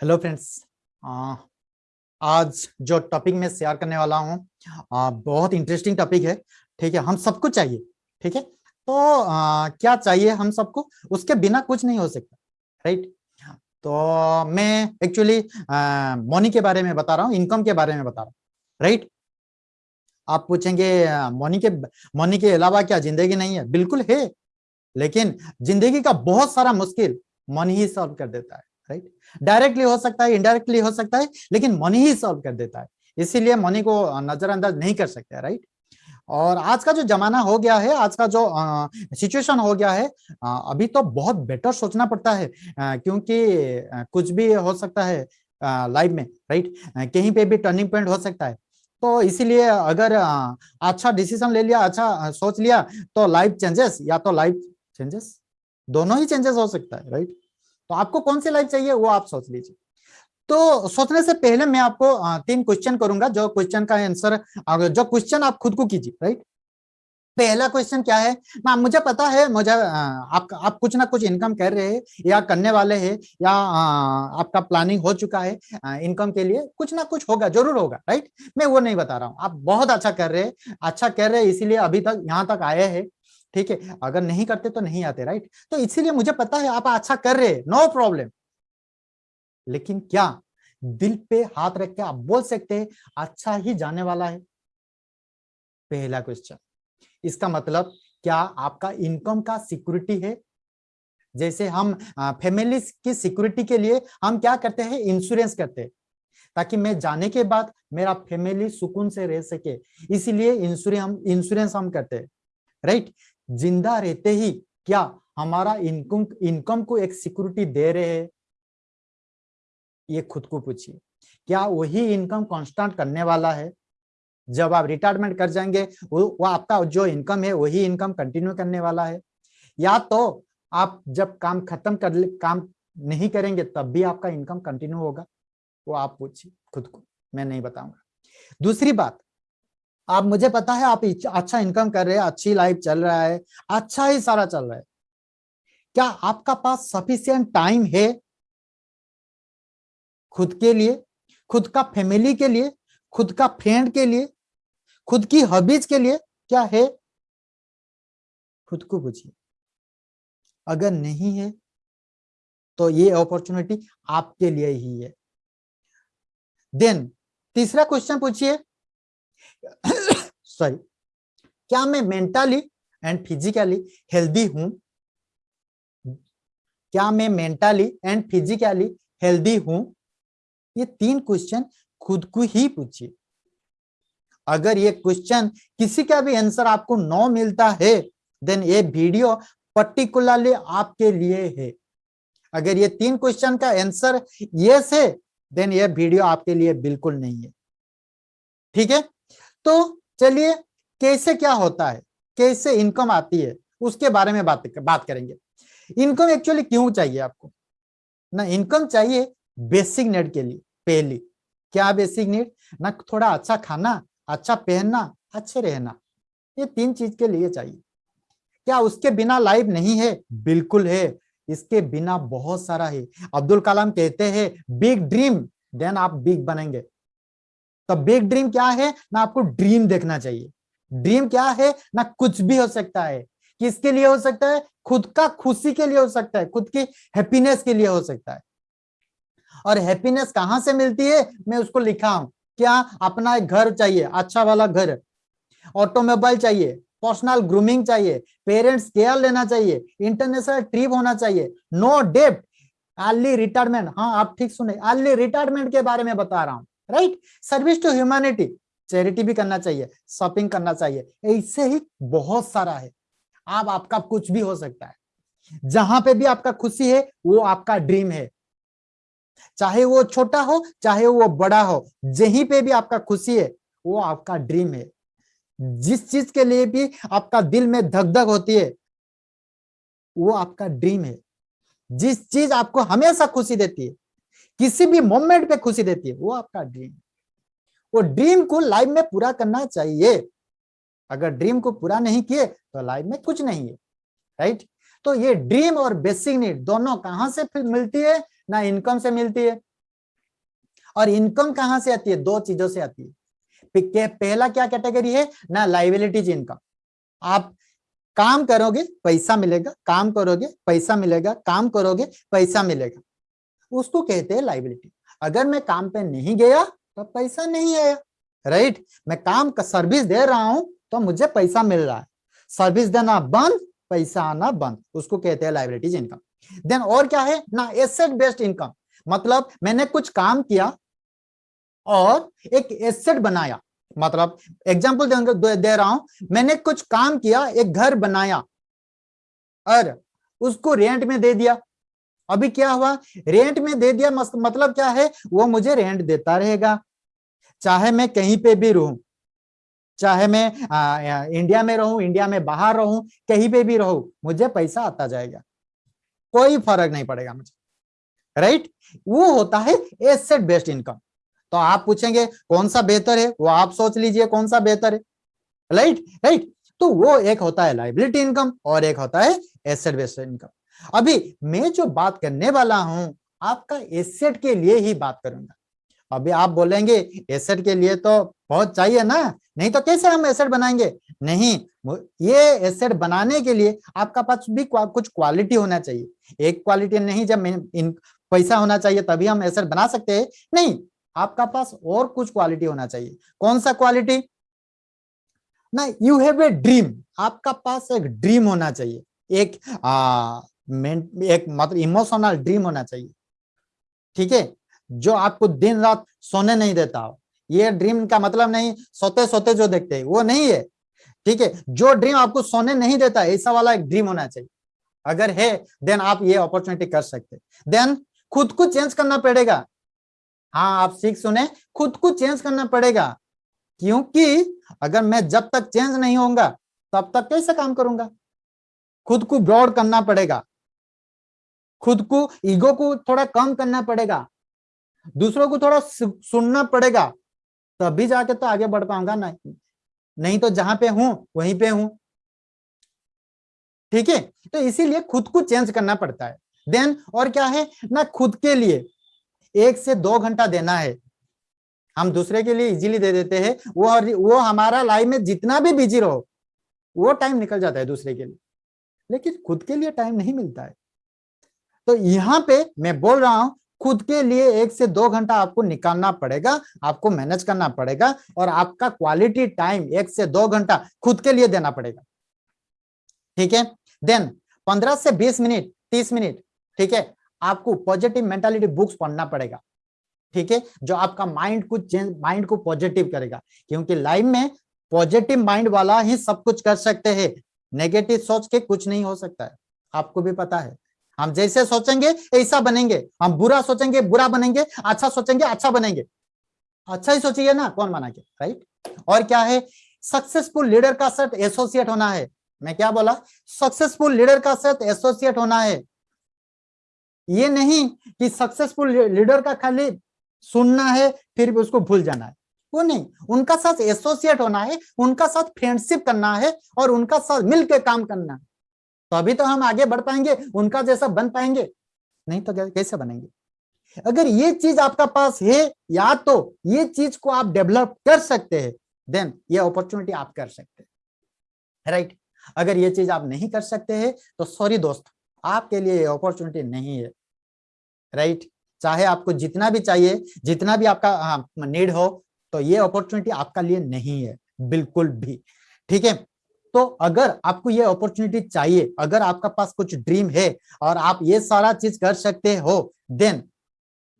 Hello friends आज जो topic मैं शेयर करने वाला हूँ बहुत इंटरेस्टिंग टॉपिक है। ठीक है हम सबको चाहिए। ठीक है तो आ, क्या चाहिए हम सबको? उसके बिना कुछ नहीं हो सकता राइट तो मैं एक्चुअली मनी के बारे में बता रहा हूँ इनकम के बारे में बता रहा हूँ राइट आप पूछेंगे मनी के मनी के अलावा क्या ज़िंदगी नहीं है? बिल्कुल है लेकिन ज़िंदगी का बहुत सारा मुश्किल मनी ही सॉल्व कर देता है। राइट डायरेक्टली हो सकता है इनडायरेक्टली हो सकता है लेकिन मनी ही सॉल्व कर देता है। इसीलिए मनी को नजरअंदाज नहीं कर सकते राइट और आज का जो जमाना हो गया है आज का जो सिचुएशन हो गया है आ, अभी तो बहुत बेटर सोचना पड़ता है आ, क्योंकि आ, कुछ भी हो सकता है लाइफ में राइट कहीं पे भी टर्निंग पॉइंट हो सकता है। तो इसीलिए अगर अच्छा डिसीज़न ले लिया अच्छा सोच लिया तो लाइफ चेंजेस या तो लाइफ चेंजेस दोनों ही चेंजेस हो सकता है राइट तो आपको कौन सी लाइफ चाहिए वो आप सोच लीजिए। तो सोचने से पहले मैं आपको तीन क्वेश्चन करूँगा, जो क्वेश्चन का आंसर जो क्वेश्चन आप खुद को कीजिए राइट पहला क्वेश्चन क्या है? ना, मुझे पता है, मुझे आप आप कुछ ना कुछ इनकम कर रहे हैं, या करने वाले हैं, या आपका प्लानिंग हो चुका है इनकम के लिए, कुछ ना कुछ होगा, ज़रूर होगा राइट मैं वो नहीं बता रहा हूँ। आप बहुत अच्छा कर रहे हैं अच्छा कर रहे हैं, इसीलिए अभी तक, यहाँ तक आए हैं। ठीक है? अगर नहीं करते तो नहीं आते राइट तो इसीलिए मुझे पता है आप अच्छा कर रहे नो प्रॉब्लम लेकिन क्या दिल पे हाथ रख के आप बोल सकते हैं अच्छा ही जाने वाला है? पहला क्वेश्चन इसका मतलब क्या आपका इनकम का सिक्योरिटी है? जैसे हम फैमिली की सिक्योरिटी के लिए हम क्या करते हैं? इंश्योरेंस करते हैं। ताकि मैं जाने के बाद मेरा फैमिली सुकून से रह सके। इसीलिए इंश्योरेंस हम इंश्योरेंस हम करते हैं राइट ज़िंदा रहते ही क्या हमारा इनकम इनकम को एक सिक्योरिटी दे रहे हैं? ये खुद को पूछिए। क्या वही इनकम कांस्टेंट करने वाला है? जब आप रिटायरमेंट कर जाएँगे वो, वो आपका जो इनकम है वही इनकम कंटिन्यू करने वाला है। या तो आप जब काम खत्म कर काम नहीं करेंगे तब भी आपका इनकम कंटिन्यू होगा? वो आप पूछिए खुद को मैं नहीं बताऊँगा। दूसरी बात आप, मुझे पता है आप अच्छा इनकम कर रहे हैं, अच्छी लाइफ चल रहा है अच्छा ही सारा चल रहा है। क्या आपका पास सफिशियंट टाइम है? खुद के लिए, खुद का फैमिली के लिए, खुद का फ्रेंड के लिए, खुद की हॉबीज के लिए क्या है? खुद को पूछिए अगर नहीं है तो ये अपॉर्चुनिटी आपके लिए ही है। देन तीसरा क्वेश्चन पूछिए। सॉरी। क्या मैं मेंटली एंड फिजिकली हेल्दी हूँ? क्या मैं मेंटली एंड फिजिकली हेल्दी हूँ? ये तीन क्वेश्चन खुद को ही पूछिए। अगर ये क्वेश्चन किसी का भी आंसर आपको नो मिलता है देन ये वीडियो पर्टिकुलरली आपके लिए है। अगर ये तीन क्वेश्चन का आंसर यस है देन ये वीडियो आपके लिए बिल्कुल नहीं है। ठीक है? तो चलिए, कैसे क्या होता है? कैसे इनकम आती है? उसके बारे में बात बात करेंगे। इनकम एक्चुअली क्यों चाहिए आपको? ना इनकम चाहिए बेसिक नीड के लिए, पहली। क्या बेसिक नीड ना थोड़ा अच्छा खाना अच्छा पहनना, अच्छे रहना। ये तीन चीज़ के लिए चाहिए। क्या उसके बिना लाइफ नहीं है? बिल्कुल है। इसके बिना बहुत सारा है। अब्दुल कलाम कहते हैं बिग ड्रीम देन आप बिग बनेंगे। तो बिग ड्रीम क्या है? ना आपको ड्रीम देखना चाहिए। ड्रीम क्या है? ना कुछ भी हो सकता है। किसके लिए हो सकता है? खुद का खुशी के लिए हो सकता है। खुद की हैप्पीनेस के लिए हो सकता है। और हैप्पीनेस कहाँ से मिलती है? मैं उसको लिखा हूँ। क्या? अपना एक घर चाहिए अच्छा वाला घर। ऑटोमोबाइल चाहिए पर्सनल ग्रूमिंग चाहिए पेरेंट्स केयर लेना चाहिए इंटरनेशनल ट्रिप होना चाहिए। नो डेप्ट अर्ली रिटायरमेंट हाँ आप ठीक सुने। अर्ली रिटायरमेंट के बारे में बता रहा हूँ। Right service to humanity charity भी करना चाहिए शॉपिंग करना चाहिए, ऐसे ही बहुत सारा है। आप आपका कुछ भी हो सकता है। जहाँ पे भी आपका खुशी है, वो आपका ड्रीम है। चाहे वो छोटा हो, चाहे वो बड़ा हो, जहीं पे भी आपका खुशी है, वो आपका ड्रीम है। जिस चीज़ के लिए भी आपका दिल में धक धक होती है, वो आपका ड्रीम है। जिस चीज़ आपको हमेशा खुशी देती है किसी भी मोमेंट पे खुशी देती है, वो आपका ड्रीम वो ड्रीम को लाइफ में पूरा करना चाहिए। अगर ड्रीम को पूरा नहीं किए तो लाइफ में कुछ नहीं है राइट तो ये ड्रीम और बेसिक नीड दोनों कहाँ से मिलती है? ना इनकम से मिलती है। और इनकम कहाँ से आती है? दो चीज़ों से आती है। पहला क्या कैटेगरी है? ना लाइबिलिटीज इनकम आप काम करोगे, पैसा मिलेगा, काम करोगे, पैसा मिलेगा, काम करोगे, पैसा मिलेगा। उसको कहते हैं लाइबिलिटी अगर मैं काम पे नहीं गया तो पैसा नहीं आया राइट मैं काम का सर्विस दे रहा हूँ तो मुझे पैसा मिल रहा है। सर्विस देना बंद पैसा आना बंद। उसको कहते हैं लाइबिलिटीज इनकम देन और क्या है? ना एसेट बेस्ड इनकम मतलब मैंने कुछ काम किया और एक एसेट बनाया। मतलब एग्ज़ाम्पल दे, दे रहा हूँ। मैंने कुछ काम किया एक घर बनाया और उसको रेंट में दे दिया। अभी क्या हुआ? रेंट में दे दिया मतलब क्या है? वो मुझे रेंट देता रहेगा। चाहे मैं कहीं पे भी रहूँ चाहे मैं आ, इंडिया में रहूँ इंडिया में बाहर रहूँ कहीं पे भी रहूँ मुझे पैसा आता जाएगा। कोई फ़र्क नहीं पड़ेगा मुझे। राइट वो होता है एसेट बेस्ड इनकम तो आप पूछेंगे कौन सा बेहतर है? वो आप सोच लीजिए कौन सा बेहतर है। राइट राइट तो वो एक होता है लाइबिलिटी इनकम और एक होता है एसेट बेस्ड इनकम अभी मैं जो बात करने वाला हूँ आपका एसेट के लिए ही बात करूँगा। अभी आप बोलेंगे एसेट के लिए तो बहुत चाहिए ना नहीं तो कैसे हम एसेट बनाएँगे? नहीं ये एसेट बनाने के लिए आपका पास भी कुछ क्वालिटी होना चाहिए। एक क्वालिटी नहीं जब इन पैसा होना चाहिए तभी हम एसेट बना सकते हैं। नहीं आपका पास और कुछ क्वालिटी होना चाहिए। कौन सा क्वालिटी ना यू हैव ए ड्रीम आपका पास एक ड्रीम होना चाहिए। एक आ, एक मतलब इमोशनल ड्रीम होना चाहिए। ठीक है? जो आपको दिन रात सोने नहीं देता हो। ये ड्रीम का मतलब नहीं सोते सोते जो देखते हैं, वो नहीं है। ठीक है? जो ड्रीम आपको सोने नहीं देता, ऐसा वाला एक ड्रीम होना चाहिए। अगर है देन आप ये अपॉर्चुनिटी कर सकते देन खुद को चेंज करना पड़ेगा। हाँ आप सीख सुने, खुद को चेंज करना पड़ेगा। क्योंकि अगर मैं जब तक चेंज नहीं होऊँगा, तब तक कैसे काम करूँगा? खुद को ब्रॉड करना पड़ेगा। खुद को ईगो को थोड़ा कम करना पड़ेगा, दूसरों को थोड़ा सुनना पड़ेगा, तभी जाके तो आगे बढ़ पाऊँगा ना, नहीं तो जहाँ पे हूँ, वहीं पे हूँ। ठीक है? तो इसीलिए खुद को चेंज करना पड़ता है। देन और क्या है? ना, खुद के लिए एक से दो घंटा देना है। हम दूसरे के लिए इजीली दे देते हैं, वो वो हमारा लाइफ में जितना भी बिज़ी रहो, वो टाइम निकल जाता है दूसरे के लिए। लेकिन खुद के लिए टाइम नहीं मिलता है। तो यहाँ पे मैं बोल रहा हूँ, खुद के लिए एक से दो घंटा आपको निकालना पड़ेगा, आपको मैनेज करना पड़ेगा और आपका क्वालिटी टाइम एक से दो घंटा खुद के लिए देना पड़ेगा। ठीक है? देन पंद्रह से बीस मिनट, तीस मिनट, ठीक है? आपको पॉजिटिव मेंटालिटी बुक्स पढ़ना पड़ेगा। ठीक है? जो आपका माइंड को चेंज माइंड को पॉजिटिव करेगा। क्योंकि लाइफ में पॉजिटिव माइंड वाला ही सब कुछ कर सकते हैं। नेगेटिव सोच के कुछ नहीं हो सकता है। आपको भी पता है। हम जैसे सोचेंगे, ऐसा बनेंगे। हम बुरा सोचेंगे, बुरा बनेंगे अच्छा सोचेंगे अच्छा बनेंगे। अच्छा ही सोचिए ना, कौन बना के राइट और क्या है? सक्सेसफुल लीडर का सेट एसोसिएट होना है। मैं क्या बोला? सक्सेसफुल लीडर का सेट एसोसिएट होना है। ये नहीं कि सक्सेसफुल लीडर का खाली सुनना है, फिर भी उसको भूल जाना है। वो नहीं। उनका साथ एसोसिएट होना है, उनका साथ फ्रेंडशिप करना है, और उनका साथ मिलकर काम करना है। तो अभी तो हम आगे बढ़ पाएँगे, उनका जैसा बन पाएँगे। नहीं तो कैसे बनेंगे? अगर ये चीज़ आपका पास है, या तो ये चीज़ को आप डेवलप कर सकते हैं, देन ये अपॉर्चुनिटी आप कर सकते हैं। Right right? अगर ये चीज़ आप नहीं कर सकते हैं तो सॉरी दोस्त, आपके लिए ये अपॉर्चुनिटी नहीं है। Right right? चाहे आपको जितना भी चाहिए, जितना भी आपका नीड हो तो ये अपॉर्चुनिटी आपका लिए नहीं है, बिल्कुल भी। ठीक है? तो अगर आपको ये अपॉर्चुनिटी चाहिए, अगर आपका पास कुछ ड्रीम है और आप ये सारा चीज़ कर सकते हो देन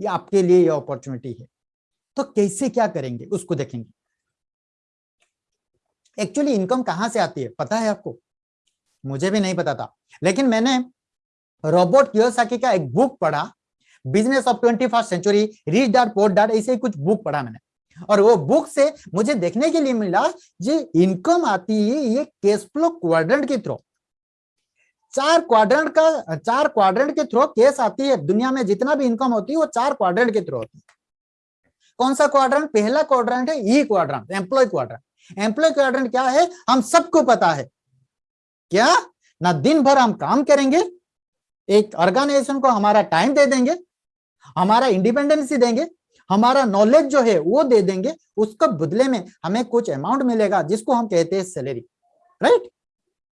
ये आपके लिए ये अपॉर्चुनिटी है। तो कैसे क्या करेंगे, उसको देखेंगे। एक्चुअली इनकम कहाँ से आती है, पता है आपको? मुझे भी नहीं पता था। लेकिन मैंने रोबोट का एक बुक पढ़ा business of twenty first century rich dad poor dad ऐसे कुछ बुक पढ़ा मैंने। और वो बुक से मुझे देखने के लिए मिला जो इनकम आती है ये कैश फ्लो क्वाड्रेंट के थ्रू चार क्वाड्रेंट का, चार क्वाड्रेंट के थ्रू केस आती है दुनिया में जितना भी इनकम होती है वो चार क्वाड्रेंट के थ्रू होती है। कौन सा क्वाड्रेंट पहला क्वाड्रेंट है E quadrant employ quadrant employ quadrant क्या है? हम सबको पता है। क्या? ना दिन भर हम काम करेंगे, एक ऑर्गेनाइजेशन को हमारा टाइम दे देंगे, हमारा इंडिपेंडेंसी देंगे हमारा नॉलेज जो है, वो दे देंगे, उसको बदले में हमें कुछ अमाउंट मिलेगा, जिसको हम कहते हैं सैलरी राइट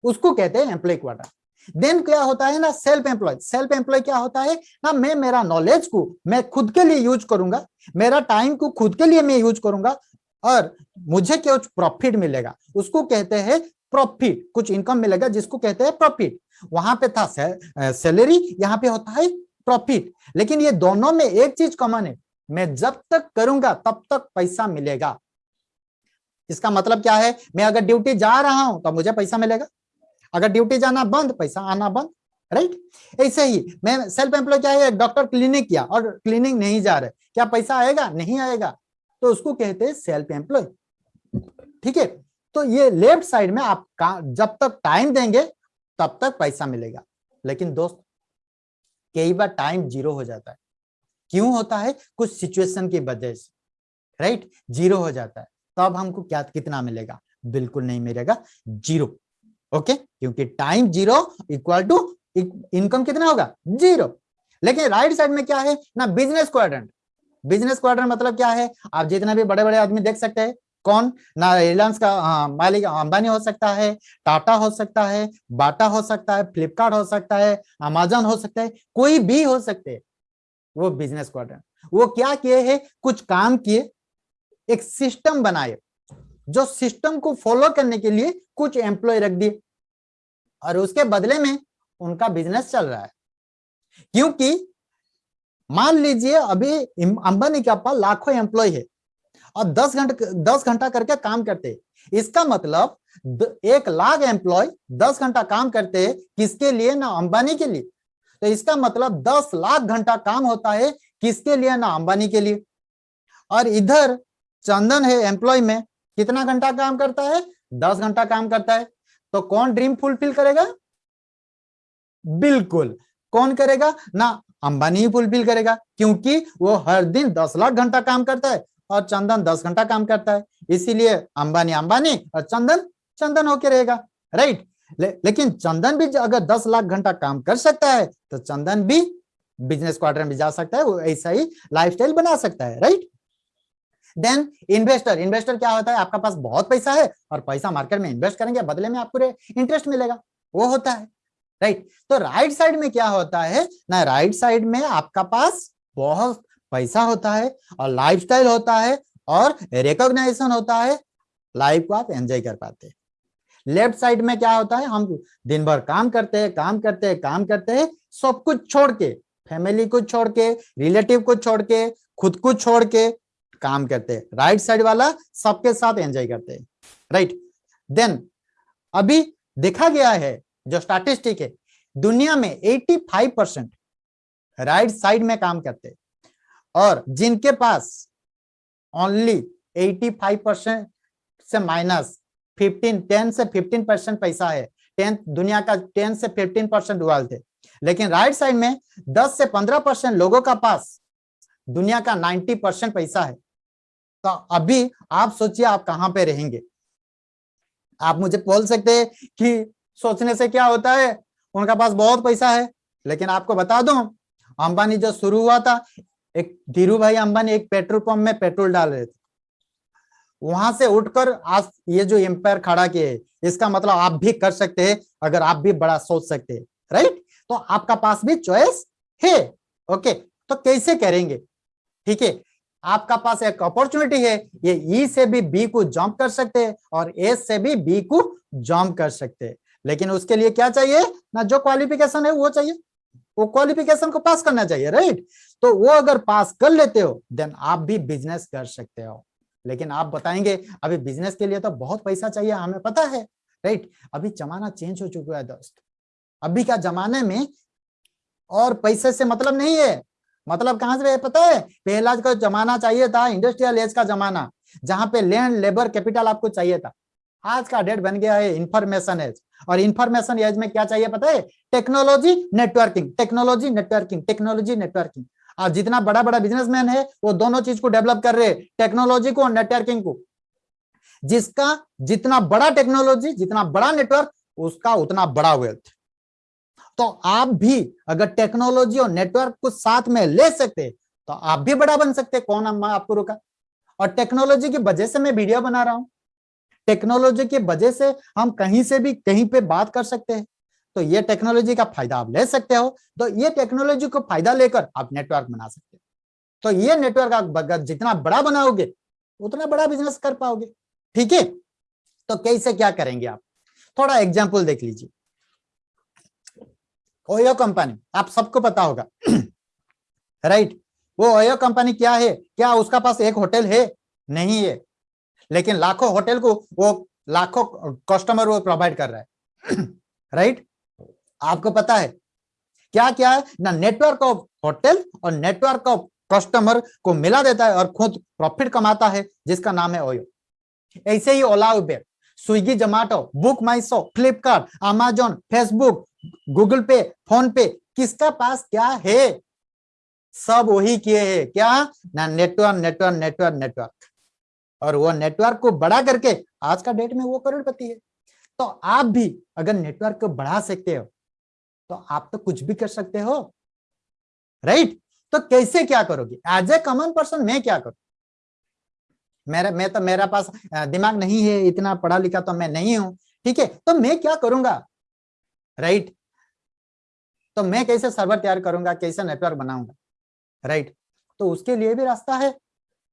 उसको कहते हैं एम्प्लॉय क्वार्टर देन क्या होता है ना सेल्फ एम्प्लॉय सेल्फ एम्प्लॉय क्या होता है ना, मैं मेरा नॉलेज को मैं खुद के लिए यूज़ करूँगा, मेरा टाइम को खुद के लिए मैं यूज़ करूँगा, और मुझे क्या प्रॉफिट मिलेगा? उसको कहते हैं प्रॉफिट कुछ इनकम मिलेगा, जिसको कहते हैं प्रॉफिट वहाँ पे था सैलरी यहाँ पे होता है प्रॉफिट लेकिन ये दोनों में एक चीज़ कॉमन है. मैं जब तक करूँगा, तब तक पैसा मिलेगा। इसका मतलब क्या है? मैं अगर ड्यूटी जा रहा हूँ तो मुझे पैसा मिलेगा। अगर ड्यूटी जाना बंद, पैसा आना बंद राइट ऐसे ही मैं सेल्फ एम्प्लॉय क्या है? डॉक्टर क्लिनिक किया और क्लिनिक नहीं जा रहे। क्या पैसा आएगा? नहीं आएगा। तो उसको कहते हैं सेल्फ एम्प्लॉय ठीक है? तो ये लेफ़्ट साइड में आप जब तक टाइम देंगे, तब तक पैसा मिलेगा। लेकिन दोस्त, कई बार टाइम ज़ीरो हो जाता है। क्यों होता है? कुछ सिचुएशन की वजह से राइट ज़ीरो हो जाता है। तो हमको क्या, कितना मिलेगा? बिल्कुल नहीं मिलेगा। ज़ीरो ओके क्योंकि time zero equal to income कितना होगा? ज़ीरो लेकिन राइट साइड में क्या है? ना बिज़नेस क्वाड्रेंट बिज़नेस क्वाड्रेंट मतलब क्या है? आप जितना भी बड़े बड़े आदमी देख सकते हैं, कौन? ना रिलायंस का मालिक अंबानी हो सकता है टाटा हो सकता है बाटा हो सकता है फ्लिपकार्ट हो सकता है अमेजन हो सकता है, कोई भी हो सकते हैं। वो बिज़नेस क्वाड्रेंट वो क्या किए है? कुछ काम किए, एक सिस्टम बनाए, जो सिस्टम को फॉलो करने के लिए कुछ एम्प्लॉय रख दिए। और उसके बदले में उनका बिज़नेस चल रहा है। क्योंकि मान लीजिए अभी अंबानी के पास लाखों एम्प्लॉय है और दस घंटे, दस घंटा करके काम करते इसका मतलब एक लाख एम्प्लॉय दस घंटा काम करते किसके लिए? ना अंबानी के लिए। तो इसका मतलब दस लाख घंटा काम होता है किसके लिए? ना, अंबानी के लिए। और इधर चंदन है एम्प्लॉय में, कितना घंटा काम करता है? दस घंटा काम करता है। तो कौन ड्रीम फुलफिल करेगा? बिल्कुल। कौन करेगा? ना, अंबानी ही फुलफिल करेगा, क्योंकि वो हर दिन दस लाख घंटा काम करता है और चंदन दस घंटा काम करता है। इसीलिए अंबानी अंबानी और चंदन चंदन होके रहेगा। राइट? ले, लेकिन चंदन भी अगर दस लाख घंटा काम कर सकता है तो चंदन भी बिज़नेस क्वार्टर में जा सकता है वो ऐसा ही लाइफस्टाइल बना सकता है राइट देन इन्वेस्टर इन्वेस्टर क्या होता है? आपका पास बहुत पैसा है और पैसा मार्केट में इन्वेस्ट करेंगे बदले में आपको इंटरेस्ट मिलेगा वो होता है राइट तो राइट साइड में क्या होता है? ना राइट साइड में आपका पास बहुत पैसा होता है और लाइफस्टाइल होता है और रिकॉग्नाइजेशन होता है लाइफ को आप एंजॉय कर पाते हैं। लेफ़्ट साइड में क्या होता है? हम दिन भर काम करते हैं, काम करते हैं, काम करते हैं, सब कुछ छोड़ के फैमिली को छोड़ के रिलेटिव को छोड़ के, खुद को छोड़ के काम करते हैं। राइट साइड वाला सबके साथ एंजॉय करते हैं। राइट देन अभी देखा गया है, जो स्टैटिस्टिक है, दुनिया में 85 परसेंट राइट साइड में काम करते और जिनके पास ओनली 85 परसेंट से माइनस 15 10 से 15 परसेंट पैसा है। टेंथ दुनिया का 10 से 15 परसेंट वर्ल्ड थे लेकिन राइट साइड में 10 से 15 परसेंट लोगों का पास, दुनिया का 90 परसेंट पैसा है। तो अभी आप सोचिए आप कहाँ पे रहेंगे। आप मुझे बोल सकते हैं कि सोचने से क्या होता है? उनका पास बहुत पैसा है। लेकिन आपको बता दो, अंबानी जो शुरू हुआ था, एक धीरू भाई अंबानी एक पेट्रोल पंप में पेट्रोल डाल रहे थे। वहाँ से उठकर आज ये जो एम्पायर खड़ा किए, इसका मतलब आप भी कर सकते हैं, अगर आप भी बड़ा सोच सकते हैं राइट तो आपका पास भी चॉइस है ओके तो कैसे करेंगे? ठीक है, आपका पास एक अपॉर्चुनिटी है, ये ई e से भी बी को जंप कर सकते हैं और ए से भी बी को जंप कर सकते हैं। लेकिन उसके लिए क्या चाहिए? ना जो क्वालिफिकेशन है, वो चाहिए। वो क्वालिफिकेशन को पास करना चाहिए राइट तो वो अगर पास कर लेते हो देन आप भी बिज़नेस कर सकते हो। लेकिन आप बताएँगे, अभी बिज़नेस के लिए तो बहुत पैसा चाहिए हमें, पता है? राइट अभी जमाना चेंज हो चुका है दोस्त। अभी का जमाने में और पैसे से मतलब नहीं है। मतलब कहाँ से पता है? पहला का जमाना चाहिए था इंडस्ट्रियल एज का जमाना, जहाँ पे लैंड लेबर कैपिटल आपको चाहिए था। आज का डेट बन गया है इंफॉर्मेशन एज और इंफॉर्मेशन एज में क्या चाहिए पता है? Technology networking technology networking technology networking और जितना बड़ा बड़ा बिजनेसमैन है, वो दोनों चीज़ को डेवलप कर रहे टेक्नोलॉजी को और नेटवर्किंग को। जिसका जितना बड़ा टेक्नोलॉजी जितना बड़ा नेटवर्क उसका उतना बड़ा वेल्थ तो आप भी अगर टेक्नोलॉजी और नेटवर्क को साथ में ले सकते तो आप भी बड़ा बन सकते कौन कौन आपको रोका? और टेक्नोलॉजी की वजह से मैं वीडियो बना रहा हूँ। टेक्नोलॉजी की वजह से हम कहीं से भी कहीं पे बात कर सकते हैं। तो ये टेक्नोलॉजी का फ़ायदा आप ले सकते हो। तो ये टेक्नोलॉजी को फ़ायदा लेकर आप नेटवर्क बना सकते हो। तो ये नेटवर्क आप जितना बड़ा बनाओगे, उतना बड़ा बिज़नेस कर पाओगे। ठीक है? तो कैसे क्या करेंगे आप? थोड़ा एग्ज़ाम्पल देख लीजिए। ओयो कंपनी आप सबको पता होगा। राइट वो ओयो कंपनी क्या है? क्या उसका पास एक होटल है? नहीं है। लेकिन लाखों होटल को वो लाखों कस्टमर वो प्रोवाइड कर रहा है। राइट आपको पता है? क्या क्या है? ना नेटवर्क ऑफ़ होटल और नेटवर्क ऑफ़ कस्टमर को मिला देता है और खुद प्रॉफिट कमाता है, जिसका नाम है ओयो ऐसे ही Ola Uber Swiggy Zomato BookMyShow Flipkart Amazon Facebook Google Pay PhonePe किसका पास क्या है? सब वही किए हैं। क्या? ना नेटवर्क नेटवर्क नेटवर्क नेटवर्क और वो नेटवर्क को बड़ा करके, आज का डेट में वो करोड़पति है। तो आप भी अगर नेटवर्क को बढ़ा सकते हो तो आप तो कुछ भी कर सकते हो। राइट तो कैसे क्या करोगे? एज ए कॉमन पर्सन मैं क्या करूँ? मेरा, मैं तो मेरा पास दिमाग नहीं है, इतना पढ़ा लिखा तो मैं नहीं हूँ। ठीक है? तो मैं क्या करूँगा? राइट तो मैं कैसे सर्वर तैयार करूँगा? कैसे नेटवर्क बनाऊँगा? राइट तो उसके लिए भी रास्ता है।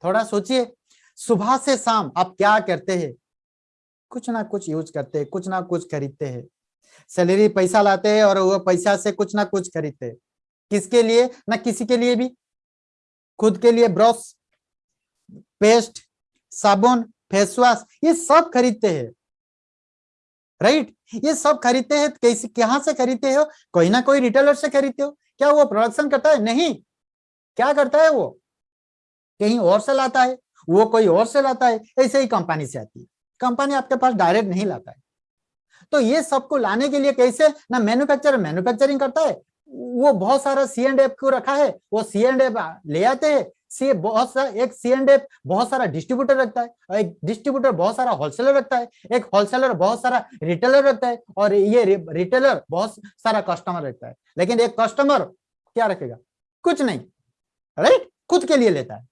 थोड़ा सोचिए। सुबह से शाम आप क्या करते हैं? कुछ ना कुछ यूज़ करते हैं, कुछ ना कुछ खरीदते हैं। सैलरी पैसा लाते हैं और वो पैसा से कुछ ना कुछ खरीदते किसके लिए? ना किसी के लिए भी। खुद के लिए ब्रश पेस्ट, साबुन, फेस वॉश, ये सब खरीदते हैं। राइट? ये सब खरीदते हैं, कैसे, कहाँ से खरीदते हो? कोई ना कोई रिटेलर से खरीदते हो। क्या वो प्रोडक्शन करता है? नहीं। क्या करता है वो? कहीं और से लाता है। वो कोई और से लाता है। ऐसे ही कंपनी से आती है। कंपनी आपके पास डायरेक्ट नहीं लाता है। तो ये सबको लाने के लिए कैसे? ना मैन्युफैक्चर मैन्युफैक्चरिंग करता है, वो बहुत सारा सी एंड एफ़ को रखा है, वो सी एंड एफ़ ले आते हैं, सी बहुत सारा एक सी एंड एफ़ बहुत सारा डिस्ट्रीब्यूटर रखता है, एक डिस्ट्रीब्यूटर बहुत सारा होलसेलर रखता है, एक होलसेलर बहुत सारा रिटेलर रखता है, और ये रिटेलर बहुत सारा कस्टमर रखता है। लेकिन एक कस्टमर क्या रखेगा? कुछ नहीं राइट खुद के लिए लेता है।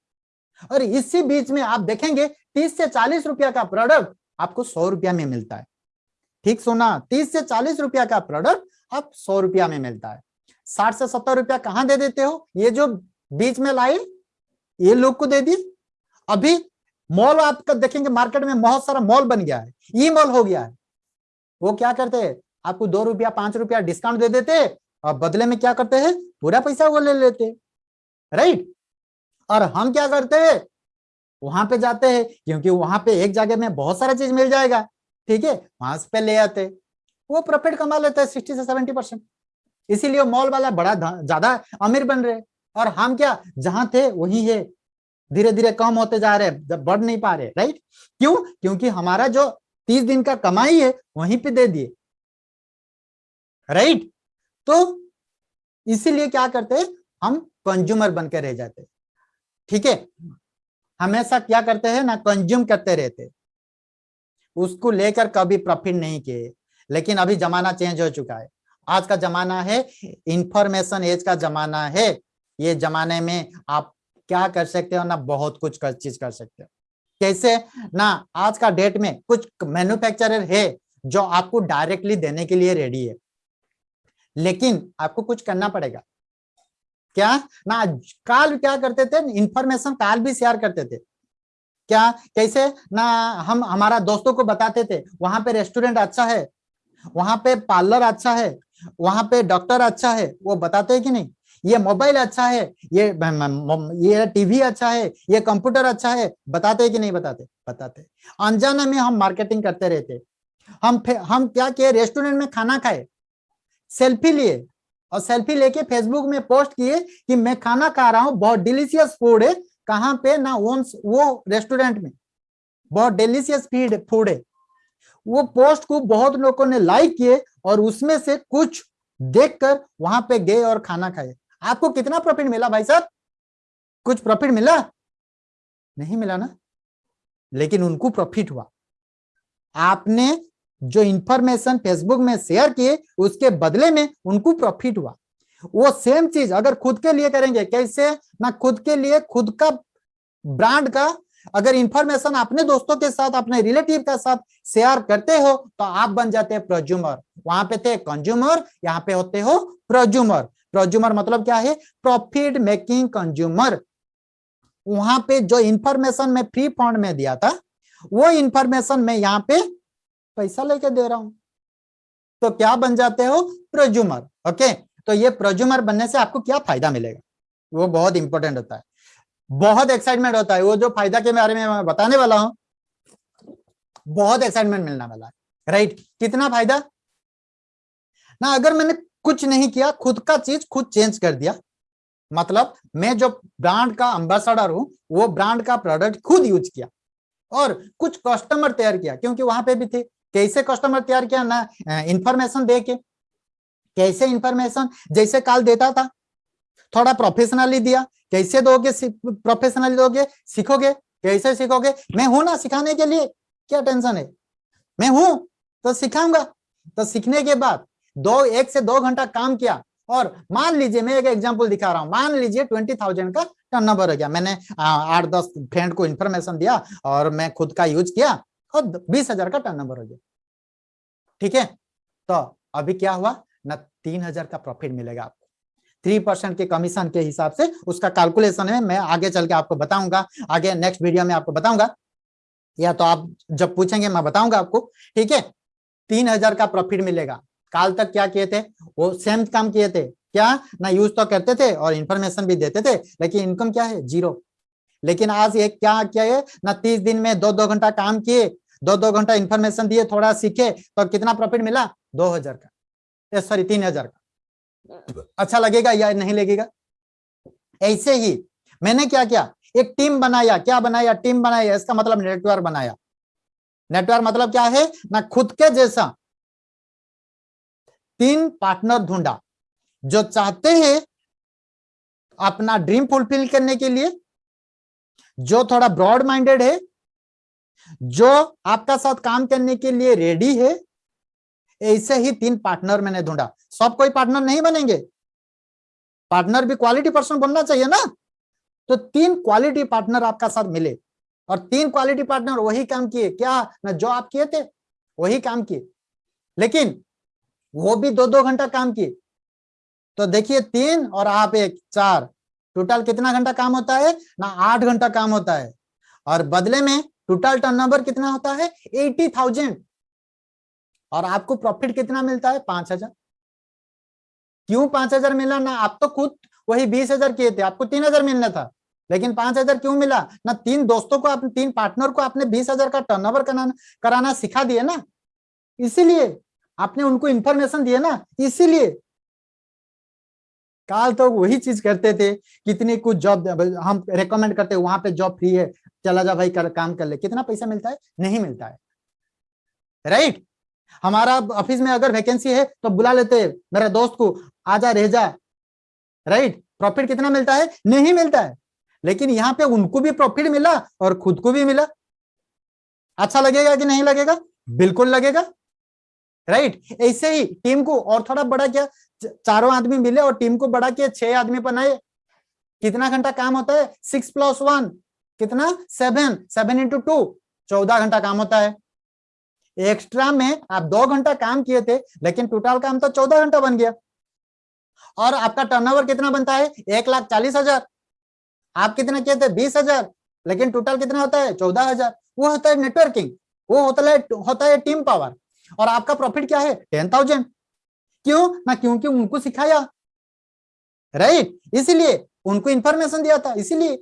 और इसी बीच में आप देखेंगे, तीस से चालीस रुपया का प्रोडक्ट आपको सौ रुपया में मिलता है। ठीक सुना, तीस से चालीस रुपया का प्रोडक्ट आप सौ रुपया में मिलता है। साठ से सत्तर रुपया कहाँ दे देते हो? ये जो बीच में लाइन, ये लोग को दे दी। अभी मॉल आपका देखेंगे मार्केट में बहुत सारा मॉल बन गया है। ई मॉल हो गया है। वो क्या करते हैं? आपको दो रुपया, पाँच रुपया डिस्काउंट दे देते और बदले में क्या करते हैं? पूरा पैसा वो ले लेते राइट और हम क्या करते हैं? वहाँ पे जाते हैं, क्योंकि वहाँ पे एक जगह में बहुत सारा चीज़ मिल जाएगा। ठीक है, वहाँ पे ले आते। वो प्रॉफिट कमा लेते हैं सिक्सटी से सेवेंटी परसेंट इसीलिए मॉल वाला बड़ा ज़्यादा अमीर बन रहे और हम क्या, जहाँ थे वही है। धीरे धीरे कम होते जा रहे जब बढ़ नहीं पा रहे राइट क्यों? क्योंकि हमारा जो तीस दिन का कमाई है, वहीं पे दे दिए। राइट तो इसीलिए क्या करते हैं, हम कंज्यूमर बनकर रह जाते ठीक है? हमेशा क्या करते हैं ना कंज्यूम करते रहते उसको लेकर कभी प्रॉफिट नहीं किए। लेकिन अभी जमाना चेंज हो चुका है। आज का जमाना है इंफॉर्मेशन एज का जमाना है। ये जमाने में आप क्या कर सकते हो ना, बहुत कुछ कर, चीज़ कर सकते हो। कैसे? ना, आज का डेट में कुछ मैन्युफैक्चरर है, जो आपको डायरेक्टली देने के लिए रेडी है। लेकिन आपको कुछ करना पड़ेगा। क्या? ना काल क्या करते थे? इंफॉर्मेशन काल भी शेयर करते थे। क्या? कैसे? ना, हम, हमारा दोस्तों को बताते थे, वहाँ पे रेस्टोरेंट अच्छा है, वहाँ पे पार्लर अच्छा है, वहाँ पे डॉक्टर अच्छा है, वो बताते हैं कि नहीं? ये मोबाइल अच्छा है, ये ये टीवी अच्छा है, ये कंप्यूटर अच्छा है, बताते कि नहीं बताते? बताते अनजाने में हम मार्केटिंग करते रहते हम हम क्या किए? रेस्टोरेंट में खाना खाए सेल्फी लिए, और सेल्फी लेके फेसबुक में पोस्ट किए कि मैं खाना खा रहा हूँ, बहुत डिलीशियस फ़ूड है कहाँ पे? ना ओम्स, वो रेस्टोरेंट में। बहुत डिलीशियस फ़ीड फ़ूड है। वो पोस्ट को बहुत लोगों ने लाइक किए और उसमें से कुछ देखकर वहाँ पे गए और खाना खाए। आपको कितना प्रॉफिट मिला भाई साहब? कुछ प्रॉफिट मिला? नहीं मिला ना? लेकिन उनको प्रॉफिट हुआ। आपने जो इंफॉर्मेशन फेसबुक में शेयर किए, उसके बदले में उनको प्रॉफिट हुआ। वो सेम चीज़ अगर खुद के लिए करेंगे, कैसे? ना खुद के लिए, खुद का ब्रांड का अगर इंफॉर्मेशन अपने दोस्तों के साथ, अपने रिलेटिव के साथ शेयर करते हो तो आप बन जाते हैं प्रोज्यूमर वहाँ पे थे कंज्यूमर यहाँ पे होते हो प्रोज्यूमर प्रोज्यूमर मतलब क्या है? प्रॉफिट मेकिंग कंज्यूमर वहाँ पे जो इंफॉर्मेशन मैं फ्री फंड में दिया था, वो इंफॉर्मेशन मैं यहाँ पे पैसा लेके दे रहा हूँ। तो क्या बन जाते हो? प्रोज्यूमर ओके तो ये प्रोज्यूमर बनने से आपको क्या फ़ायदा मिलेगा? वो बहुत इंपॉर्टेंट होता है। बहुत एक्साइटमेंट होता है। वो जो फ़ायदा के बारे में मैं बताने वाला हूँ, बहुत एक्साइटमेंट मिलने वाला है। राइट कितना फ़ायदा? ना, अगर मैंने कुछ नहीं किया, खुद का चीज़ खुद चेंज कर दिया मतलब मैं जो ब्रांड का अंबेसडर हूँ, वो ब्रांड का प्रोडक्ट खुद यूज़ किया और कुछ कस्टमर तैयार किया, क्योंकि वहाँ पे भी थे। कैसे कस्टमर तैयार किया? ना इंफॉर्मेशन दे के। कैसे इंफॉर्मेशन जैसे काल देता था। थोड़ा प्रोफेशनली दिया। कैसे दोगे प्रोफेशनली दोगे? सीखोगे? कैसे सीखोगे? मैं हूँ ना सिखाने के लिए। क्या टेंशन है? मैं हूँ तो सिखाऊँगा। तो सीखने के बाद दो, एक से दो घंटा काम किया। और मान लीजिए, मैं एक एग्जांपल दिखा रहा हूँ। मान लीजिए ट्वेंटी थाउज़ेंड का टर्न नंबर हो गया। मैंने आठ, दस फ्रेंड को इन्फॉर्मेशन दिया और मैं खुद का यूज़ किया और बीस हज़ार का टर्न नंबर हो गया। ठीक है? तो अभी क्या हुआ? ना तीन हज़ार का प्रॉफिट मिलेगा आपको। थ्री परसेंट के कमीशन के हिसाब से उसका कैलकुलेशन है मैं आगे चल के आपको बताऊँगा, आगे नेक्स्ट वीडियो में आपको बताऊँगा। या तो आप जब पूछेंगे, मैं बताऊँगा आपको, ठीक है? तीन हज़ार का प्रॉफिट मिलेगा। काल तक क्या किए थे? वो सेम काम किए थे। क्या? ना यूज़ तो करते थे और इंफॉर्मेशन भी देते थे, लेकिन इनकम क्या है? ज़ीरो लेकिन आज ये क्या क्या है? ना तीस दिन में दो दो घंटा काम किए दो दो घंटा इंफॉर्मेशन दिए, थोड़ा सीखे तो कितना प्रॉफिट मिला? दो हज़ार का। सॉरी तीन हज़ार का। अच्छा लगेगा या नहीं लगेगा? ऐसे ही मैंने क्या किया? एक टीम बनाया। क्या बनाया? टीम बनाया। इसका मतलब नेटवर्क बनाया। नेटवर्क मतलब क्या है? ना खुद के जैसा। तीन पार्टनर ढूंढा। जो चाहते हैं अपना ड्रीम फुलफिल करने के लिए, जो थोड़ा ब्रॉड माइंडेड है, जो आपका साथ काम करने के लिए रेडी है ऐसे ही तीन पार्टनर मैंने ढूंढा। सब कोई पार्टनर नहीं बनेंगे। पार्टनर भी क्वालिटी पर्सन बनना चाहिए ना। तो तीन क्वालिटी पार्टनर आपका साथ मिले। और तीन क्वालिटी पार्टनर वही काम किए। क्या? ना, जो आप किए थे, वही काम किए। लेकिन वो भी दो दो घंटा काम किए। तो देखिए, तीन और आप एक, चार। टोटल कितना घंटा काम होता है? ना, आठ घंटा काम होता है। और बदले में टोटल टर्नओवर कितना होता है? एटी थाउज़ेंड और आपको प्रॉफिट कितना मिलता है? पाँच हज़ार। क्यों पाँच हज़ार मिला? ना, आप तो खुद वही बीस हज़ार किए थे, आपको तीन हज़ार मिलना था। लेकिन पाँच हज़ार क्यों मिला? ना, तीन दोस्तों को अपने तीन पार्टनर को आपने बीस हज़ार का टर्नओवर कराना कराना सिखा दिया ना। इसीलिए आपने उनको इंफॉर्मेशन दिया ना, इसीलिए। काल तो वही चीज़ करते थे, कितनी कुछ जॉब हम रेकमेंड करते, वहाँ पे जॉब फ्री है, चला जा भाई, कर, काम कर ले। कितना पैसा मिलता है? नहीं मिलता है। राइट हमारा ऑफ़िस में अगर वैकेंसी है तो बुला लेते मेरे दोस्त को, आजा, रह जा। राइट प्रॉफिट कितना मिलता है? नहीं मिलता है। लेकिन यहाँ पे उनको भी प्रॉफिट मिला और खुद को भी मिला। अच्छा लगेगा कि नहीं लगेगा? बिल्कुल लगेगा। राइट ऐसे ही टीम को और थोड़ा बड़ा किया। चारों आदमी मिले और टीम को बड़ा किया, छह आदमी बनाए। कितना घंटा काम होता है? सिक्स प्लस वन कितना? सेवन सेवन इंटू टू चौदह घंटा काम होता है। एक्स्ट्रा में आप दो घंटा काम किए थे, लेकिन टोटल काम तो चौदह घंटा बन गया। और आपका टर्नओवर कितना बनता है? एक लाख चालीस हज़ार। आप कितना किए थे? बीस हज़ार। लेकिन टोटल कितना होता है? चौदह हज़ार। वो होता है नेटवर्किंग वो होता है होता है टीम पावर और आपका प्रॉफिट क्या है? टेन थाउज़ेंड क्यों? ना क्योंकि उनको सिखाया। राइट इसीलिए उनको इंफॉर्मेशन दिया था। इसीलिए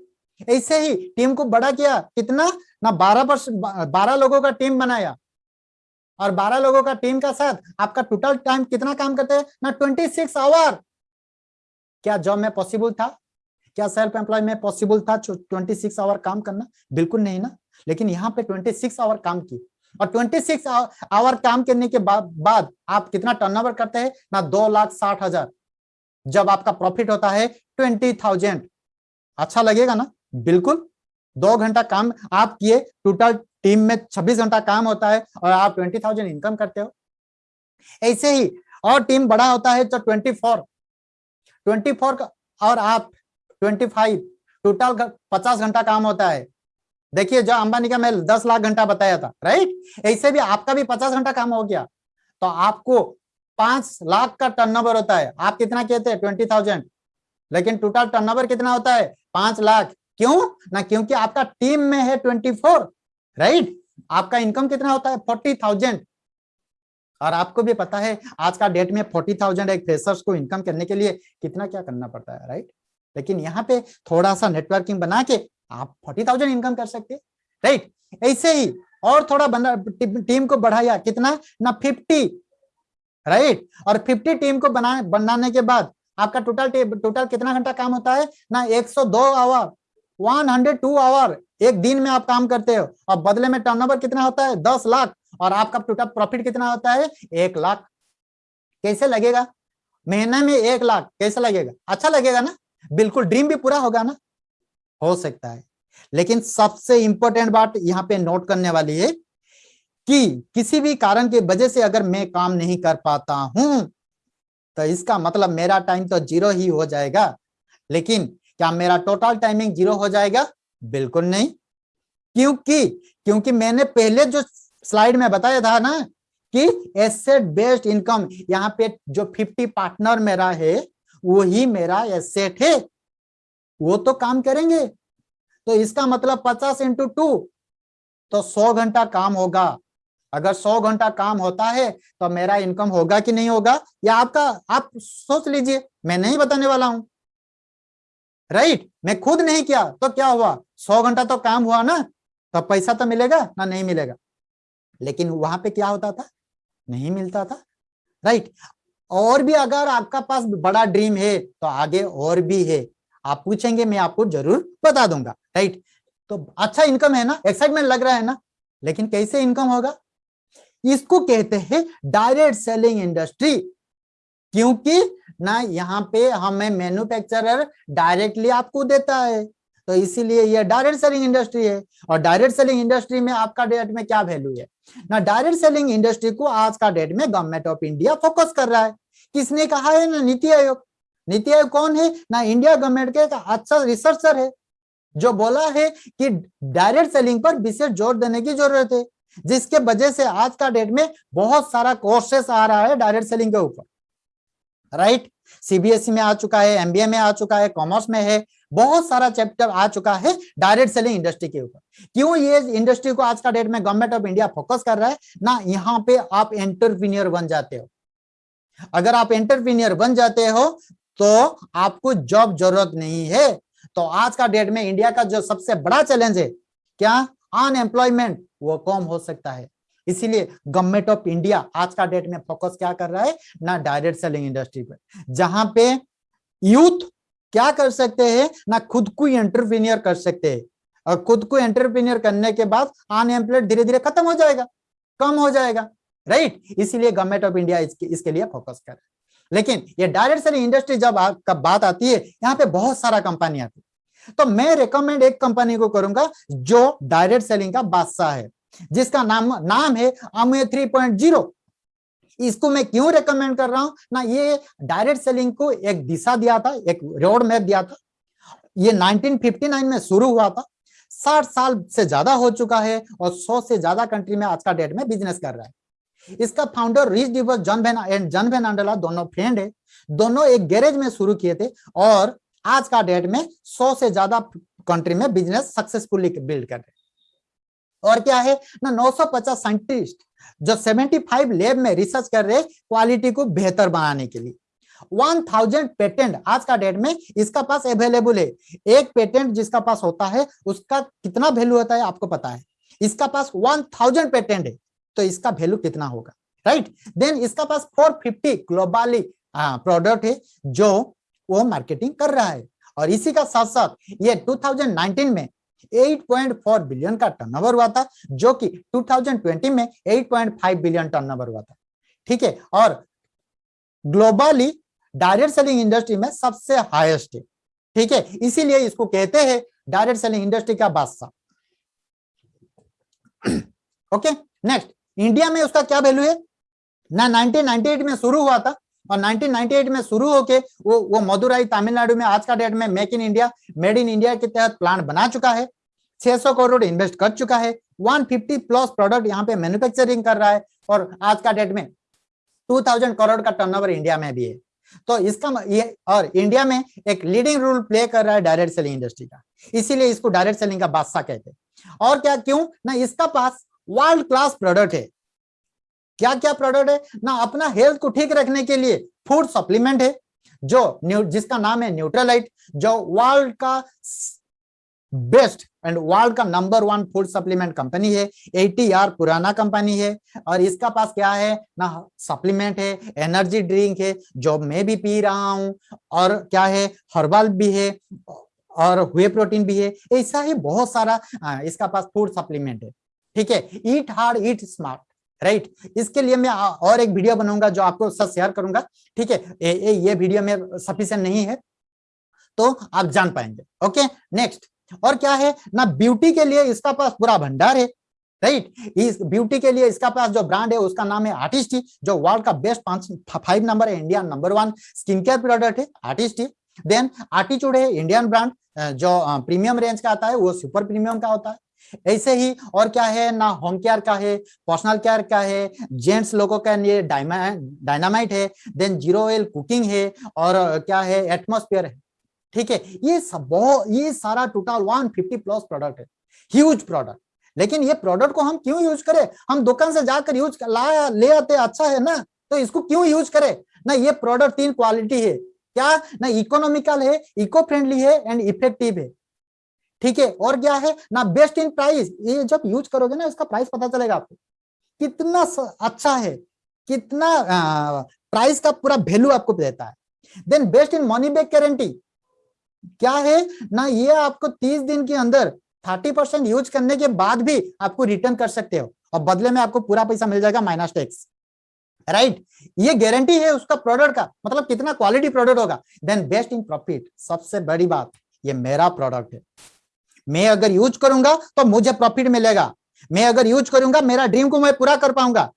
ऐसे ही टीम को बड़ा किया। कितना? ना बारह परसेंट बारह लोगों का टीम बनाया। और बारह लोगों का टीम का साथ आपका टोटल टाइम कितना काम करते हैं? ना ट्वेंटी सिक्स आवर क्या जॉब में पॉसिबल था? क्या सेल्फ एम्प्लॉय में पॉसिबल था ट्वेंटी सिक्स आवर काम करना? बिल्कुल नहीं ना। लेकिन यहाँ पे ट्वेंटी सिक्स आवर काम की और 26 आवर काम करने के बाद बाद आप कितना टर्नओवर करते हैं? ना दो लाख साठ हज़ार। जब आपका प्रॉफिट होता है ट्वेंटी थाउज़ेंड अच्छा लगेगा ना? बिल्कुल। दो घंटा काम आप किए टोटल टीम में छब्बीस घंटा काम होता है और आप ट्वेंटी थाउज़ेंड इनकम करते हो। ऐसे ही और टीम बड़ा होता है तो ट्वेंटी फोर 24 और आप 25 टोटल पचास घंटा काम होता है। देखिए, जो अंबानी का मैं दस लाख घंटा बताया था राइट ऐसे भी आपका भी पचास घंटा काम हो गया। तो आपको पाँच लाख का टर्नओवर होता है। आप कितना कहते हैं? ट्वेंटी थाउज़ेंड लेकिन टोटल टर्नओवर कितना होता है? पाँच लाख। क्यों? ना क्योंकि आपका टीम में है ट्वेंटी फोर, राइट? आपका इनकम कितना होता है? Forty thousand. और आपको भी पता है, आज का डेट में फोर्टी थाउज़ेंड एक फ्रेशर्स को इनकम करने के लिए कितना क्या करना पड़ता है, राइट? लेकिन यहाँ पे थोड़ा सा नेटवर्किंग बना के आप फोर्टी थाउज़ेंड इनकम कर सकते राइट? ऐसे ही और थोड़ा बना टीम को बढ़ाया, कितना? ना फिफ्टी राइट? और फिफ्टी टीम को बना, बनाने के बाद आपका टोटल टोटल कितना घंटा काम होता है? ना 102 आवर 102 आवर एक दिन में आप काम करते हो। और बदले में टर्नओवर कितना होता है? 10 लाख। और आपका टोटल प्रॉफिट कितना होता है? एक लाख। कैसे लगेगा? महीने में एक लाख। कैसे लगेगा? अच्छा लगेगा ना? बिल्कुल ड्रीम भी पूरा होगा ना? हो सकता है। लेकिन सबसे इंपॉर्टेंट बात यहाँ पे नोट करने वाली है कि किसी भी कारण की वजह से अगर मैं काम नहीं कर पाता हूँ तो इसका मतलब मेरा टाइम तो ज़ीरो ही हो जाएगा। लेकिन क्या मेरा टोटल टाइमिंग ज़ीरो हो जाएगा? बिल्कुल नहीं। क्योंकि क्योंकि मैंने पहले जो स्लाइड में बताया था ना कि एसेट बेस्ड इनकम यहाँ पे जो 50 पार्टनर मेरा है, वही मेरा एसेट है। वो तो काम करेंगे। तो इसका मतलब 50 इंटू टू तो 100 घंटा काम होगा। अगर 100 घंटा काम होता है तो मेरा इनकम होगा कि नहीं होगा? या आपका, आप सोच लीजिए, मैं नहीं बताने वाला हूँ। राइट मैं खुद नहीं किया तो क्या हुआ? सौ घंटा तो काम हुआ ना तो पैसा तो मिलेगा ना नहीं मिलेगा? लेकिन वहाँ पे क्या होता था? नहीं मिलता था। राइट और भी अगर आपका पास बड़ा ड्रीम है तो आगे और भी है। आप पूछेंगे, मैं आपको ज़रूर बता दूँगा। राइट तो अच्छा इनकम है ना? एक्साइटमेंट लग रहा है ना? लेकिन कैसे इनकम होगा? इसको कहते हैं डायरेक्ट सेलिंग इंडस्ट्री क्योंकि ना, यहाँ पे हमें मैन्युफैक्चरर डायरेक्टली आपको देता है। तो इसीलिए ये डायरेक्ट सेलिंग इंडस्ट्री है। और डायरेक्ट सेलिंग इंडस्ट्री में आपका डेट में क्या वैल्यू है? ना डायरेक्ट सेलिंग इंडस्ट्री को आज का डेट में गवर्नमेंट ऑफ़ इंडिया फोकस कर रहा है। किसने कहा है ना, नीति आयोग? नीति आयोग कौन है? ना इंडिया गवर्नमेंट के अच्छा रिसर्चर है, जो बोला है कि डायरेक्ट सेलिंग पर विशेष ज़ोर देने की ज़रूरत है, जिसके वजह से आज का डेट में बहुत सारा कोर्सेस आ रहा है डायरेक्ट सेलिंग के ऊपर। राइट सीबीएसई में आ चुका है एमबीए में आ चुका है कॉमर्स में है, बहुत सारा चैप्टर आ चुका है डायरेक्ट सेलिंग इंडस्ट्री के ऊपर। क्यों ये इंडस्ट्री को आज का डेट में गवर्नमेंट ऑफ़ इंडिया फोकस कर रहा है? ना, यहाँ पे आप एंटरप्रीनियर बन जाते हो। अगर आप एंटरप्रीनियर बन जाते हो तो आपको जॉब ज़रूरत नहीं है। तो आज का डेट में इंडिया का जो सबसे बड़ा चैलेंज है, क्या? अनएम्प्लॉयमेंट वो कम हो सकता है। इसीलिए गवर्नमेंट ऑफ़ इंडिया आज का डेट में फोकस क्या कर रहा है? ना डायरेक्ट सेलिंग इंडस्ट्री पर। जहाँ पे यूथ क्या कर सकते हैं? ना खुद को एंटरप्रीनियर कर सकते हैं। और खुद को एंटरप्रीनियर करने के बाद अनएम्प्लॉयड धीरे धीरे खत्म हो जाएगा। कम हो जाएगा। राइट इसीलिए गवर्नमेंट ऑफ़ इंडिया इसके, इसके लिए फोकस कर रहा है। लेकिन ये डायरेक्ट सेलिंग इंडस्ट्री जब कब बात आती है यहाँ पे बहुत सारा कंपनी आती है। तो मैं रिकमेंड एक कंपनी को करूँगा जो डायरेक्ट सेलिंग का बादशाह है। जिसका नाम नाम है अमे थ्री पॉइंट ज़ीरो इसको मैं क्यों रेकमेंड कर रहा हूँ? ना, ये डायरेक्ट सेलिंग को एक दिशा दिया था, एक रोड मैप दिया था। ये 1959 में शुरू हुआ था। साठ साल से ज़्यादा हो चुका है और सौ से ज़्यादा कंट्री में आज का डेट में बिज़नेस कर रहा है। इसका founder Rich DeVos John Van and John Van Andel दोनों फ्रेंड है। दोनों एक गैरेज में शुरू किए थे और आज का डेट में सौ से ज़्यादा कंट्री में बिज़नेस सक्सेसफुली बिल्ड कर रहे और क्या है? ना 950 साइंटिस्ट जो 75 लैब में रिसर्च कर रहे क्वालिटी को बेहतर बनाने के लिए। 1000 पेटेंट आज का डेट में इसका पास अवेलेबल है। एक पेटेंट जिसका पास होता है, उसका कितना वैल्यू होता है आपको पता है? इसका पास 1000 पेटेंट है तो इसका वैल्यू कितना होगा? राइट देन इसका पास 450 ग्लोबली प्रोडक्ट है जो वो मार्केटिंग कर रहा है। और इसी का साथ साथ ये 2019 में 8.4 बिलियन का टर्नओवर हुआ था, जो कि 2020 में 8.5 बिलियन टर्नओवर हुआ था। ठीक है, और ग्लोबली डायरेक्ट सेलिंग इंडस्ट्री में सबसे हाईएस्ट है ठीक है, इसीलिए इसको कहते हैं डायरेक्ट सेलिंग इंडस्ट्री का बादशाह। ओके नेक्स्ट इंडिया में उसका क्या वैल्यू है? ना 1998 में शुरू हुआ था और 1998 में शुरू होके वो वो मदुराई तमिलनाडु में आज का डेट में make in India made in India के तहत प्लांट बना चुका है। 600 करोड़ इन्वेस्ट कर चुका है। 150 प्लस प्रोडक्ट यहाँ पे मैन्युफैक्चरिंग कर रहा है और आज का डेट में 2000 करोड़ का टर्नओवर इंडिया में भी है। तो इसका ये, और इंडिया में एक लीडिंग रोल प्ले कर रहा है डायरेक्ट सेलिंग इंडस्ट्री का। इसीलिए इसको डायरेक्ट सेलिंग का बादशाह कहते हैं। और क्या, क्यों? ना इसका पास वर्ल्ड क्लास प्रोडक्ट है। क्या क्या प्रोडक्ट है? ना, अपना हेल्थ को ठीक रखने के लिए फ़ूड सप्लीमेंट है, जो जिसका नाम है न्यूट्रलाइट जो वर्ल्ड का बेस्ट एंड वर्ल्ड का number one food supplement company है एटी आर पुराना कंपनी है, और इसका पास क्या है? ना सप्लीमेंट है एनर्जी ड्रिंक है, जो मैं भी पी रहा हूँ, और क्या है? हर्बल भी है, और हुए प्रोटीन भी है, ऐसा ही बहुत सारा इसका पास फ़ूड सप्लीमेंट है। ठीक है? Eat hard eat smart right? इसके लिए मैं और एक वीडियो बनाऊँगा जो आपको सब शेयर करूँगा। ठीक है? ये वीडियो में सफिशियंट नहीं है तो आप जान पाएँगे। ओके? नेक्स्ट और क्या है? ना ब्यूटी के लिए इसका पास पूरा भंडार है, राइट? इस ब्यूटी के लिए इसका पास जो ब्रांड है, उसका नाम है आर्टिस्ट जो वर्ल्ड का बेस्ट पाँच फाइव नंबर है India number one skin care product है आर्टिस्ट देन आर्टिचूड है इंडियन ब्रांड जो प्रीमियम रेंज का आता है, वो सुपर प्रीमियम का होता है। ऐसे ही और क्या है? ना होम केयर का है पर्सनल केयर का है जेंट्स लोगों का ये डायनामाइट है देन ज़ीरो ऑयल कुकिंग है और क्या है? एटमोस्फियर है। ठीक है? ये सब बहुत ये सारा टोटल 150 प्लस प्रोडक्ट है। ह्यूज प्रोडक्ट लेकिन ये प्रोडक्ट को हम क्यों यूज़ करें? हम दुकान से जाकर यूज़ ला, ले आते अच्छा है ना? तो इसको क्यों यूज़ करें? ना ये प्रोडक्ट तीन क्वालिटी है। क्या? ना इकोनॉमिकल है इको फ्रेंडली है एंड इफ़ेक्टिव है। ठीक है? और क्या है? ना बेस्ट इन प्राइस ये जब यूज़ करोगे ना, इसका प्राइस पता चलेगा आपको। कितना अच्छा है, कितना प्राइस का पूरा वैल्यू आपको देता है। Then best in money back guarantee क्या है? ना ये आपको तीस दिन के अंदर थर्टी परसेंट यूज़ करने के बाद भी आपको रिटर्न कर सकते हो। और बदले में आपको पूरा पैसा मिल जाएगा माइनस टैक्स राइट ये गारंटी है उसका प्रोडक्ट का। मतलब कितना क्वालिटी प्रोडक्ट होगा। देन बेस्ट इन प्रॉफिट सबसे बड़ी बात, ये मेरा प्रोडक्ट है। मैं अगर यूज़ करूँगा तो मुझे प्रॉफिट मिलेगा। मैं अगर यूज़ करूँगा, मेरा ड्रीम को मैं पूरा कर पाऊँगा।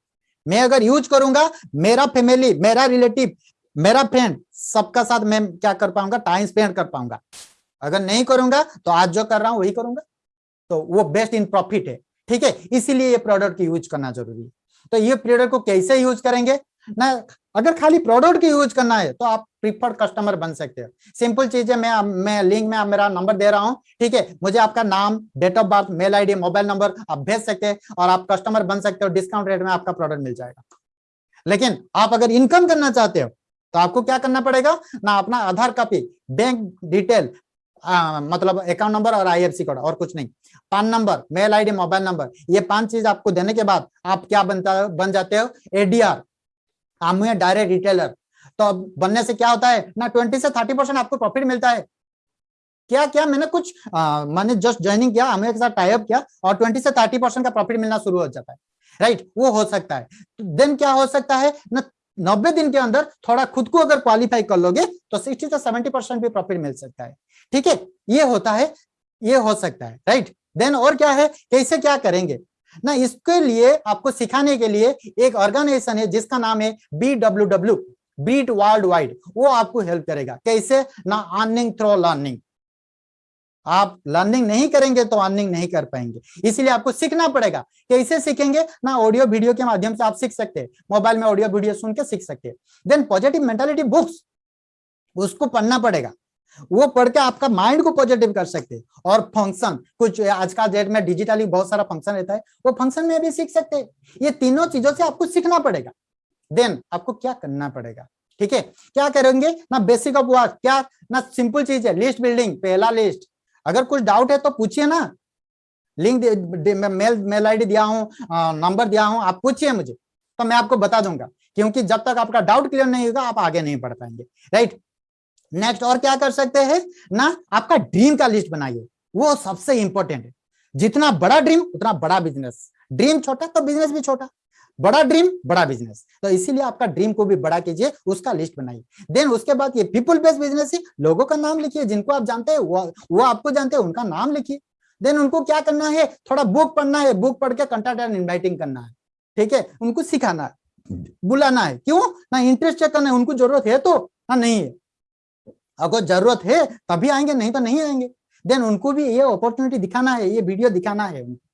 मैं अगर यूज़ करूँगा, मेरा फैमिली मेरा रिलेटिव मेरा फ्रेंड सबका साथ मैं क्या कर पाऊँगा? टाइम स्पेंड कर पाऊँगा। अगर नहीं करूँगा तो आज जो कर रहा हूँ, वही करूँगा। तो वो बेस्ट इन प्रॉफिट है। ठीक है? इसीलिए ये प्रोडक्ट यूज़ करना ज़रूरी है। तो ये प्रोडक्ट को कैसे यूज़ करेंगे? ना अगर खाली प्रोडक्ट की यूज़ करना है तो आप प्रीफर्ड कस्टमर बन सकते हो। सिंपल चीज़ है मैं मैं लिंक में मेरा नंबर दे रहा हूँ ठीक है? मुझे आपका नाम date of birth mail ID mobile number आप भेज सकते हैं और आप कस्टमर बन सकते हो डिस्काउंट रेट में आपका प्रोडक्ट मिल जाएगा। लेकिन आप अगर इनकम करना चाहते हो तो आपको क्या करना पड़ेगा? ना अपना आधार कॉपी बैंक डिटेल आ, मतलब अकाउंट नंबर और आईएफसी कोड और कुछ नहीं। PAN number mail ID mobile number ये पाँच चीज़ आपको देने के बाद आप क्या बनता बन जाते हो? एडीआर आप डायरेक्ट रिटेलर तो बनने से क्या होता है? ना ट्वेंटी से थर्टी परसेंट आपको प्रॉफिट मिलता है। क्या क्या? मैंने कुछ मैंने जस्ट ज्वाइनिंग किया हमें के साथ टाइप किया और ट्वेंटी से थर्टी परसेंट का प्रॉफिट मिलना शुरू हो जाता है। राइट वो हो सकता है। देन क्या हो सकता है? ना नब्बे दिन के अंदर थोड़ा खुद को अगर क्वालिफाई कर लोगे तो सिक्सटी से सेवेंटी परसेंट भी प्रॉफिट मिल सकता है। ठीक है? ये होता है, ये हो सकता है। राइट देन और क्या है? कैसे क्या करेंगे? ना इसके लिए आपको सिखाने के लिए एक ऑर्गेनाइजेशन है, जिसका नाम है B W W beat world wide वो आपको हेल्प करेगा। कैसे? ना अर्निंग थ्रो लर्निंग आप लर्निंग नहीं करेंगे तो अर्निंग नहीं कर पाएँगे। इसलिए आपको सीखना पड़ेगा। कैसे सीखेंगे? ना ऑडियो वीडियो के माध्यम से आप सीख सकते हैं। मोबाइल में ऑडियो वीडियो सुन के सीख सकते हैं। देन पॉजिटिव मेंटालिटी बुक्स उसको पढ़ना पड़ेगा। वो पढ़ के आपका माइंड को पॉजिटिव कर सकते हैं। और फ़ंक्शन कुछ आज का डेट में डिजिटली बहुत सारा फ़ंक्शन रहता है, वो फ़ंक्शन में भी सीख सकते ये तीनों चीज़ों से आपको सीखना पड़ेगा। देन आपको क्या करना पड़ेगा? ठीक है? क्या करेंगे? ना बेसिक ऑफ़ वर्क क्या? ना सिंपल चीज़ है लिस्ट बिल्डिंग पहला लिस्ट अगर कुछ डाउट है तो पूछिए ना। लिंक मेल मेल आईडी दिया हूँ नंबर दिया हूँ, आप पूछिए मुझे। तो मैं आपको बता दूँगा। क्योंकि जब तक आपका डाउट क्लियर नहीं होगा, आप आगे नहीं बढ़ पाएँगे। राइट नेक्स्ट और क्या कर सकते हैं? ना, आपका ड्रीम का लिस्ट बनाइए। वो सबसे इंपॉर्टेंट है। जितना बड़ा ड्रीम उतना बड़ा बिज़नेस ड्रीम छोटा तो बिज़नेस भी छोटा। बड़ा ड्रीम बड़ा बिज़नेस तो इसीलिए आपका ड्रीम को भी बड़ा कीजिए, उसका लिस्ट बनाइए। देन उसके बाद ये पीपुल बेस्ड बिज़नेस है, लोगों का नाम लिखिए, जिनको आप जानते हैं, वो वो आपको जानते हैं, उनका नाम लिखिए। देन उनको क्या करना है? थोड़ा बुक पढ़ना है। बुक पढ़ के कंटेंट एंड इन्वाइटिंग करना है। ठीक है? उनको सिखाना है। बुलाना है। क्यों? ना इंटरेस्ट चेक करना है। उनको ज़रूरत है तो। ना, नहीं है। अगर ज़रूरत है, तभी आएँगे, नहीं तो नहीं आएँगे। देन उनको भी ये अपॉर्चुनिटी दिखाना है, ये वीडियो दिखाना है उनको।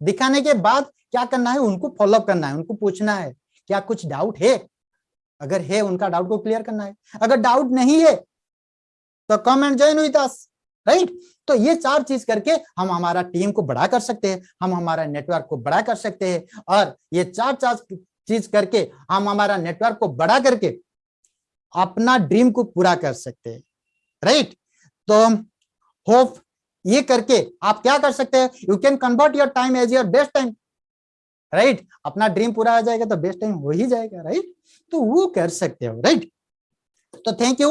दिखाने के बाद क्या करना है, उनको फॉलोअप करना है, उनको पूछना है, क्या कुछ डाउट है? अगर है, उनका डाउट को क्लियर करना है। अगर डाउट नहीं है तो come and join with us right तो ये चार चीज़ करके हम हमारा टीम को बड़ा कर सकते हैं, हम हमारा नेटवर्क को बड़ा कर सकते हैं। और ये चार चार चीज़ करके हम हमारा नेटवर्क को बड़ा करके अपना ड्रीम को पूरा कर सकते हैं राइट तो होप ये करके आप क्या कर सकते हैं? You can convert your time as your best time right अपना ड्रीम पूरा आ जाएगा तो बेस्ट टाइम हो ही जाएगा राइट तो वो कर सकते हो राइट तो थैंक यू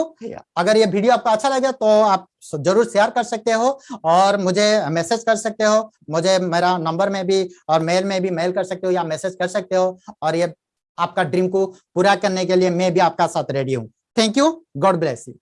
अगर ये वीडियो आपको अच्छा लगे तो आप ज़रूर शेयर कर सकते हो और मुझे मैसेज कर सकते हो। मुझे मेरा नंबर में भी और मेल में भी मेल कर सकते हो या मैसेज कर सकते हो और ये आपका ड्रीम को पूरा करने के लिए मैं भी आपका साथ रेडी हूँ। Thank you God bless you